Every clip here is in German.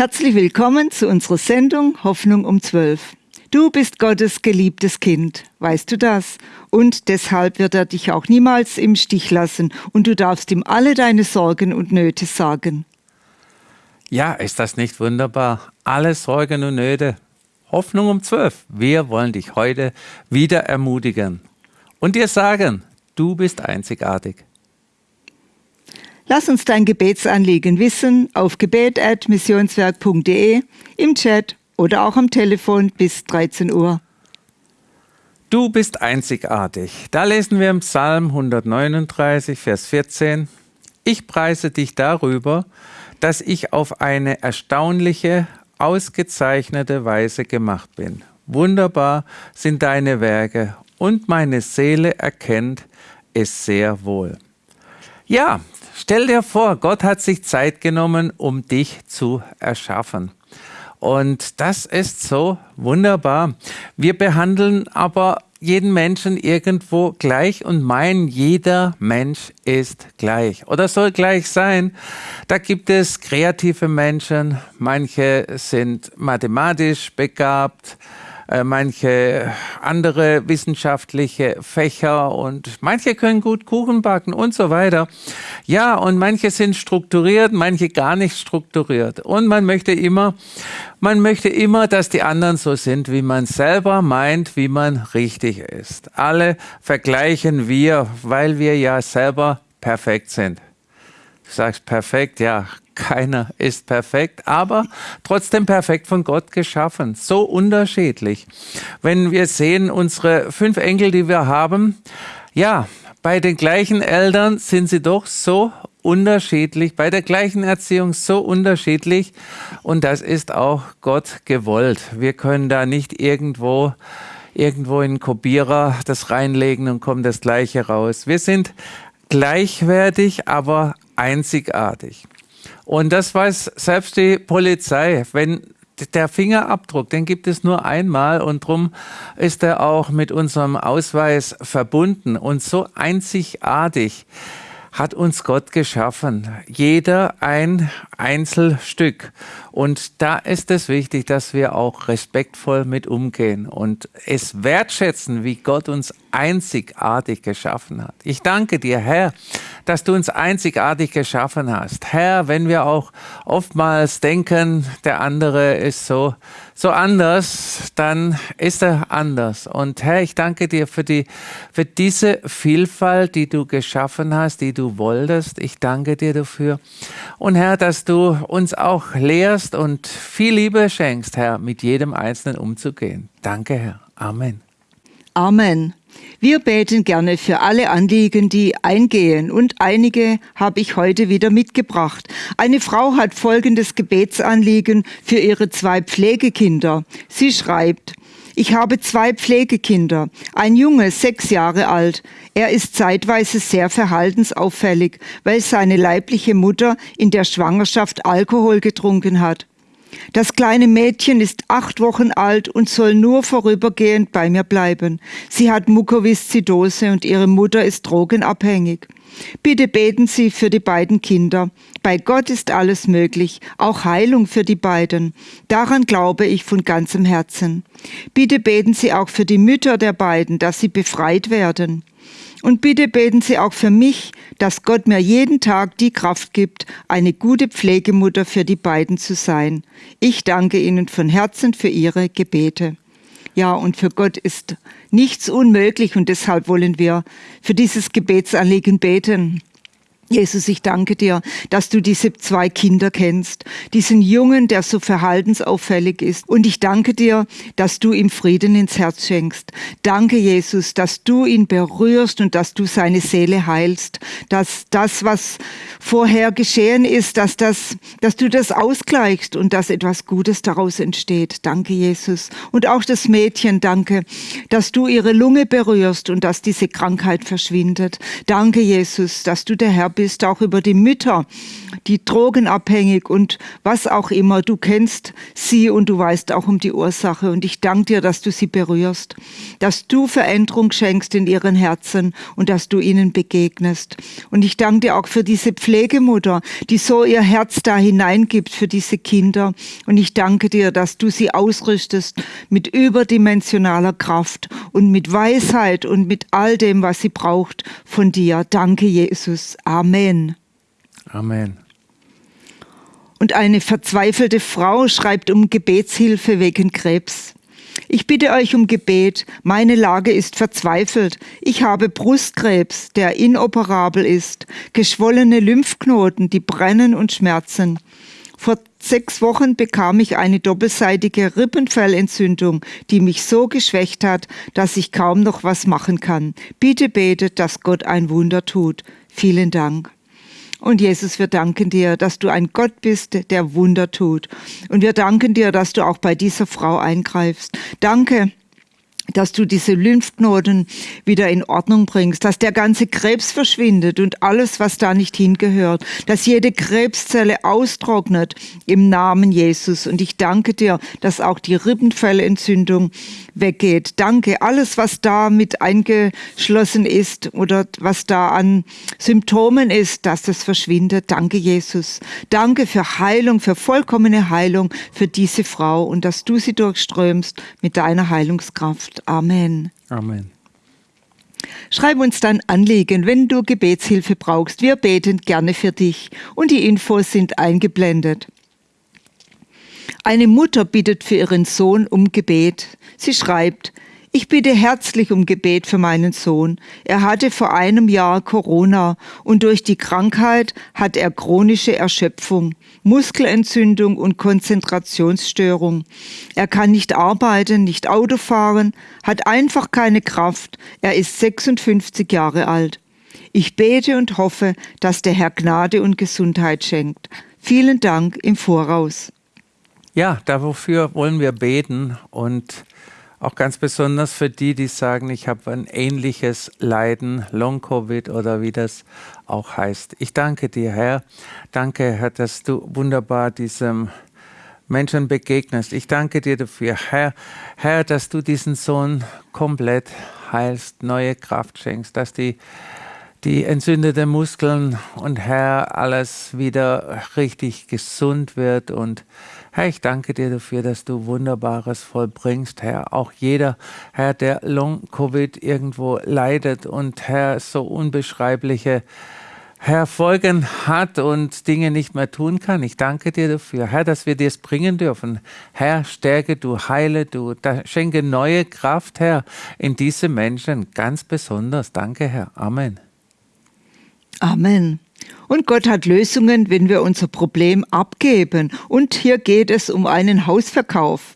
Herzlich willkommen zu unserer Sendung Hoffnung um 12. Du bist Gottes geliebtes Kind, weißt du das? Und deshalb wird er dich auch niemals im Stich lassen und du darfst ihm alle deine Sorgen und Nöte sagen. Ja, ist das nicht wunderbar? Alle Sorgen und Nöte. Hoffnung um 12. Wir wollen dich heute wieder ermutigen und dir sagen, du bist einzigartig. Lass uns dein Gebetsanliegen wissen auf gebet.missionswerk.de, im Chat oder auch am Telefon bis 13 Uhr. Du bist einzigartig. Da lesen wir im Psalm 139, Vers 14. Ich preise dich darüber, dass ich auf eine erstaunliche, ausgezeichnete Weise gemacht bin. Wunderbar sind deine Werke und meine Seele erkennt es sehr wohl. Ja, Stell dir vor, Gott hat sich Zeit genommen, um dich zu erschaffen. Und das ist so wunderbar. Wir behandeln aber jeden Menschen irgendwo gleich und meinen, jeder Mensch ist gleich oder soll gleich sein. Da gibt es kreative Menschen, manche sind mathematisch begabt, äh, manche andere wissenschaftliche Fächer und manche können gut Kuchen backen und so weiter. Ja, und manche sind strukturiert, manche gar nicht strukturiert. Und man möchte immer, man möchte immer, dass die anderen so sind, wie man selber meint, wie man richtig ist. Alle vergleichen wir, weil wir ja selber perfekt sind. Du sagst perfekt, ja, keiner ist perfekt, aber trotzdem perfekt von Gott geschaffen. So unterschiedlich. Wenn wir sehen, unsere fünf Enkel, die wir haben, ja, bei den gleichen Eltern sind sie doch so unterschiedlich, bei der gleichen Erziehung so unterschiedlich und das ist auch Gott gewollt. Wir können da nicht irgendwo irgendwo in den Kopierer das reinlegen und kommt das gleiche raus. Wir sind gleichwertig, aber einzigartig. Und das weiß selbst die Polizei. Wenn der Fingerabdruck, den gibt es nur einmal und drum ist er auch mit unserem Ausweis verbunden und so einzigartig hat uns Gott geschaffen. Jeder ein Einzelstück. Und da ist es wichtig, dass wir auch respektvoll mit umgehen und es wertschätzen, wie Gott uns einzigartig geschaffen hat. Ich danke dir, Herr, dass du uns einzigartig geschaffen hast. Herr, wenn wir auch oftmals denken, der andere ist so, so anders, dann ist er anders. Und Herr, ich danke dir für die, für diese Vielfalt, die du geschaffen hast, die du wolltest. Ich danke dir dafür. Und Herr, dass du uns auch lehrst und viel Liebe schenkst, Herr, mit jedem Einzelnen umzugehen. Danke, Herr. Amen. Amen. Wir beten gerne für alle Anliegen, die eingehen und einige habe ich heute wieder mitgebracht. Eine Frau hat folgendes Gebetsanliegen für ihre zwei Pflegekinder. Sie schreibt, ich habe zwei Pflegekinder. Ein Junge, sechs Jahre alt. Er ist zeitweise sehr verhaltensauffällig, weil seine leibliche Mutter in der Schwangerschaft Alkohol getrunken hat. Das kleine Mädchen ist acht Wochen alt und soll nur vorübergehend bei mir bleiben. Sie hat Mukoviszidose und ihre Mutter ist drogenabhängig. Bitte beten Sie für die beiden Kinder. Bei Gott ist alles möglich, auch Heilung für die beiden. Daran glaube ich von ganzem Herzen. Bitte beten Sie auch für die Mütter der beiden, dass sie befreit werden. Und bitte beten Sie auch für mich, dass Gott mir jeden Tag die Kraft gibt, eine gute Pflegemutter für die beiden zu sein. Ich danke Ihnen von Herzen für Ihre Gebete. Ja, und für Gott ist nichts unmöglich und deshalb wollen wir für dieses Gebetsanliegen beten. Jesus, ich danke dir, dass du diese zwei Kinder kennst, diesen Jungen, der so verhaltensauffällig ist. Und ich danke dir, dass du ihm Frieden ins Herz schenkst. Danke, Jesus, dass du ihn berührst und dass du seine Seele heilst, dass das, was vorher geschehen ist, dass das, dass du das ausgleichst und dass etwas Gutes daraus entsteht. Danke, Jesus. Und auch das Mädchen, danke, dass du ihre Lunge berührst und dass diese Krankheit verschwindet. Danke, Jesus, dass du der Herr bist auch über die Mütter, die drogenabhängig und was auch immer. Du kennst sie und du weißt auch um die Ursache. Und ich danke dir, dass du sie berührst, dass du Veränderung schenkst in ihren Herzen und dass du ihnen begegnest. Und ich danke dir auch für diese Pflegemutter, die so ihr Herz da hineingibt für diese Kinder. Und ich danke dir, dass du sie ausrüstest mit überdimensionaler Kraft und mit Weisheit und mit all dem, was sie braucht von dir. Danke, Jesus. Amen. Amen. Und eine verzweifelte Frau schreibt um Gebetshilfe wegen Krebs. Ich bitte euch um Gebet. Meine Lage ist verzweifelt. Ich habe Brustkrebs, der inoperabel ist, geschwollene Lymphknoten, die brennen und schmerzen. Vor sechs Wochen bekam ich eine doppelseitige Rippenfellentzündung, die mich so geschwächt hat, dass ich kaum noch was machen kann. Bitte betet, dass Gott ein Wunder tut. Vielen Dank. Und Jesus, wir danken dir, dass du ein Gott bist, der Wunder tut. Und wir danken dir, dass du auch bei dieser Frau eingreifst. Danke, dass du diese Lymphknoten wieder in Ordnung bringst, dass der ganze Krebs verschwindet und alles, was da nicht hingehört, dass jede Krebszelle austrocknet im Namen Jesus. Und ich danke dir, dass auch die Rippenfellentzündung weggeht. Danke, alles, was da mit eingeschlossen ist oder was da an Symptomen ist, dass das verschwindet. Danke, Jesus. Danke für Heilung, für vollkommene Heilung für diese Frau und dass du sie durchströmst mit deiner Heilungskraft. Amen. Amen. Schreib uns dann Anliegen, wenn du Gebetshilfe brauchst. Wir beten gerne für dich und die Infos sind eingeblendet. Eine Mutter bittet für ihren Sohn um Gebet. Sie schreibt, ich bitte herzlich um Gebet für meinen Sohn. Er hatte vor einem Jahr Corona und durch die Krankheit hat er chronische Erschöpfung, Muskelentzündung und Konzentrationsstörung. Er kann nicht arbeiten, nicht Auto fahren, hat einfach keine Kraft. Er ist 56 Jahre alt. Ich bete und hoffe, dass der Herr Gnade und Gesundheit schenkt. Vielen Dank im Voraus. Ja, dafür wollen wir beten und auch ganz besonders für die, die sagen, ich habe ein ähnliches Leiden, Long-Covid oder wie das auch heißt. Ich danke dir, Herr. Danke, Herr, dass du wunderbar diesem Menschen begegnest. Ich danke dir dafür, Herr, Herr, dass du diesen Sohn komplett heilst, neue Kraft schenkst, dass die die entzündeten Muskeln und Herr, alles wieder richtig gesund wird. Und Herr, ich danke dir dafür, dass du Wunderbares vollbringst, Herr. Auch jeder, Herr, der Long-Covid irgendwo leidet und Herr, so unbeschreibliche Herr, Folgen hat und Dinge nicht mehr tun kann. Ich danke dir dafür, Herr, dass wir dir es bringen dürfen. Herr, stärke du, heile du, schenke neue Kraft, Herr, in diese Menschen ganz besonders. Danke, Herr. Amen. Amen. Und Gott hat Lösungen, wenn wir unser Problem abgeben. Und hier geht es um einen Hausverkauf.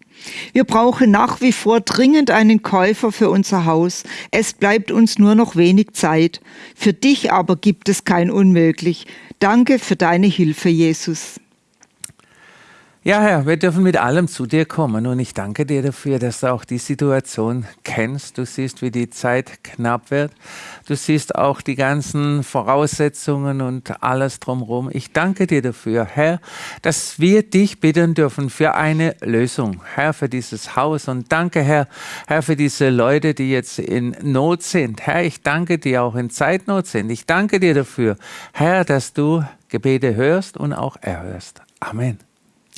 Wir brauchen nach wie vor dringend einen Käufer für unser Haus. Es bleibt uns nur noch wenig Zeit. Für dich aber gibt es kein Unmöglich. Danke für deine Hilfe, Jesus. Ja, Herr, wir dürfen mit allem zu dir kommen und ich danke dir dafür, dass du auch die Situation kennst. Du siehst, wie die Zeit knapp wird. Du siehst auch die ganzen Voraussetzungen und alles drumherum. Ich danke dir dafür, Herr, dass wir dich bitten dürfen für eine Lösung, Herr, für dieses Haus. Und danke, Herr, Herr, für diese Leute, die jetzt in Not sind. Herr, ich danke dir auch in Zeitnot sind. Ich danke dir dafür, Herr, dass du Gebete hörst und auch erhörst. Amen.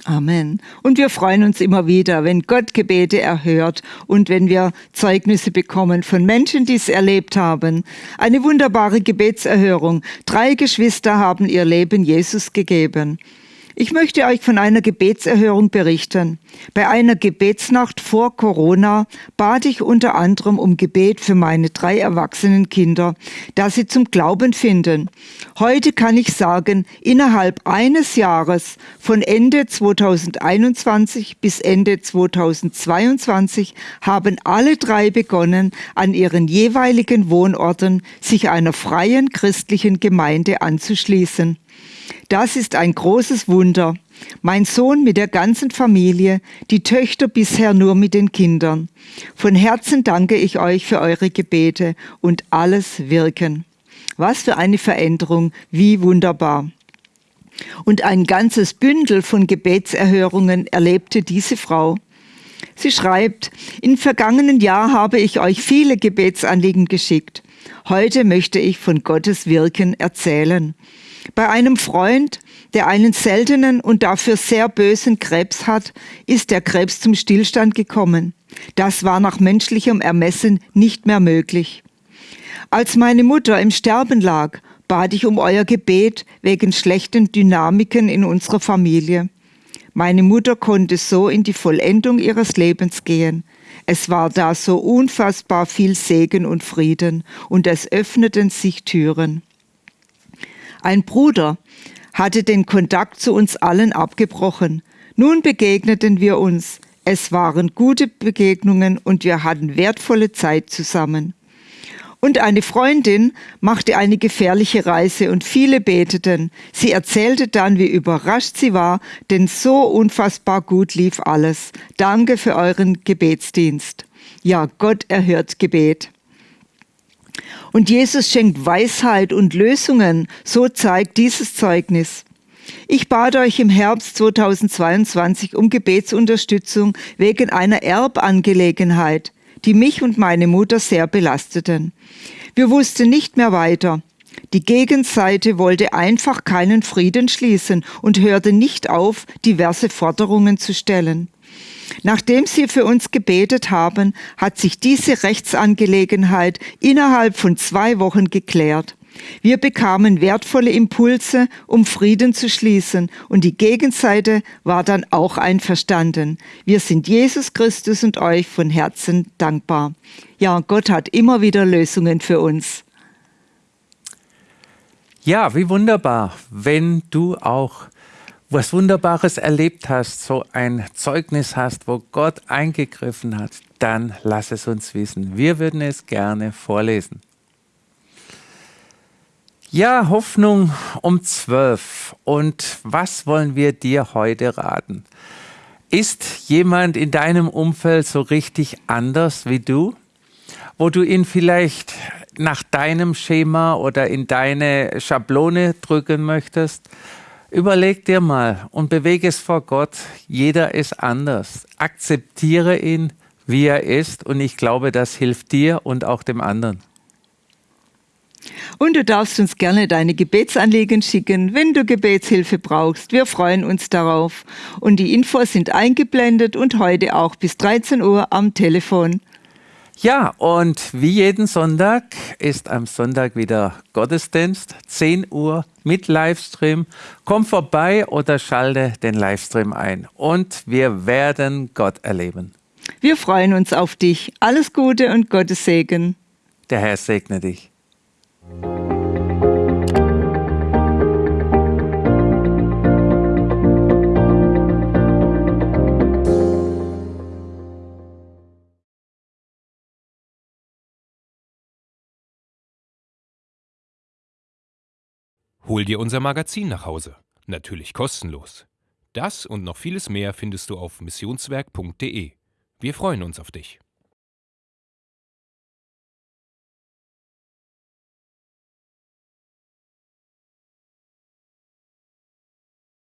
Amen. Und wir freuen uns immer wieder, wenn Gott Gebete erhört und wenn wir Zeugnisse bekommen von Menschen, die es erlebt haben. Eine wunderbare Gebetserhörung. Drei Geschwister haben ihr Leben Jesus gegeben. Ich möchte euch von einer Gebetserhörung berichten. Bei einer Gebetsnacht vor Corona bat ich unter anderem um Gebet für meine drei erwachsenen Kinder, dass sie zum Glauben finden. Heute kann ich sagen, innerhalb eines Jahres von Ende 2021 bis Ende 2022 haben alle drei begonnen, an ihren jeweiligen Wohnorten sich einer freien christlichen Gemeinde anzuschließen. Das ist ein großes Wunder. Mein Sohn mit der ganzen Familie, die Töchter bisher nur mit den Kindern. Von Herzen danke ich euch für eure Gebete und alles Wirken. Was für eine Veränderung, wie wunderbar. Und ein ganzes Bündel von Gebetserhörungen erlebte diese Frau. Sie schreibt, im vergangenen Jahr habe ich euch viele Gebetsanliegen geschickt. Heute möchte ich von Gottes Wirken erzählen. Bei einem Freund, der einen seltenen und dafür sehr bösen Krebs hat, ist der Krebs zum Stillstand gekommen. Das war nach menschlichem Ermessen nicht mehr möglich. Als meine Mutter im Sterben lag, bat ich um euer Gebet wegen schlechten Dynamiken in unserer Familie. Meine Mutter konnte so in die Vollendung ihres Lebens gehen. Es war da so unfassbar viel Segen und Frieden, und es öffneten sich Türen. Ein Bruder hatte den Kontakt zu uns allen abgebrochen. Nun begegneten wir uns. Es waren gute Begegnungen und wir hatten wertvolle Zeit zusammen. Und eine Freundin machte eine gefährliche Reise und viele beteten. Sie erzählte dann, wie überrascht sie war, denn so unfassbar gut lief alles. Danke für euren Gebetsdienst. Ja, Gott erhört Gebet. Und Jesus schenkt Weisheit und Lösungen, so zeigt dieses Zeugnis. Ich bat euch im Herbst 2022 um Gebetsunterstützung wegen einer Erbangelegenheit die mich und meine Mutter sehr belasteten. Wir wussten nicht mehr weiter. Die Gegenseite wollte einfach keinen Frieden schließen und hörte nicht auf, diverse Forderungen zu stellen. Nachdem sie für uns gebetet haben, hat sich diese Rechtsangelegenheit innerhalb von zwei Wochen geklärt. Wir bekamen wertvolle Impulse, um Frieden zu schließen, und die Gegenseite war dann auch einverstanden. Wir sind Jesus Christus und euch von Herzen dankbar. Ja, Gott hat immer wieder Lösungen für uns. Ja, wie wunderbar, wenn du auch was Wunderbares erlebt hast, so ein Zeugnis hast, wo Gott eingegriffen hat, dann lass es uns wissen. Wir würden es gerne vorlesen. Ja, Hoffnung um zwölf. Und was wollen wir dir heute raten? Ist jemand in deinem Umfeld so richtig anders wie du? Wo du ihn vielleicht nach deinem Schema oder in deine Schablone drücken möchtest? Überleg dir mal und bewege es vor Gott. Jeder ist anders. Akzeptiere ihn, wie er ist. Und ich glaube, das hilft dir und auch dem anderen. Und du darfst uns gerne deine Gebetsanliegen schicken, wenn du Gebetshilfe brauchst. Wir freuen uns darauf. Und die Infos sind eingeblendet und heute auch bis 13 Uhr am Telefon. Ja, und wie jeden Sonntag ist am Sonntag wieder Gottesdienst, 10 Uhr mit Livestream. Komm vorbei oder schalte den Livestream ein und wir werden Gott erleben. Wir freuen uns auf dich. Alles Gute und Gottes Segen. Der Herr segne dich. Hol dir unser Magazin nach Hause. Natürlich kostenlos. Das und noch vieles mehr findest du auf missionswerk.de. Wir freuen uns auf dich.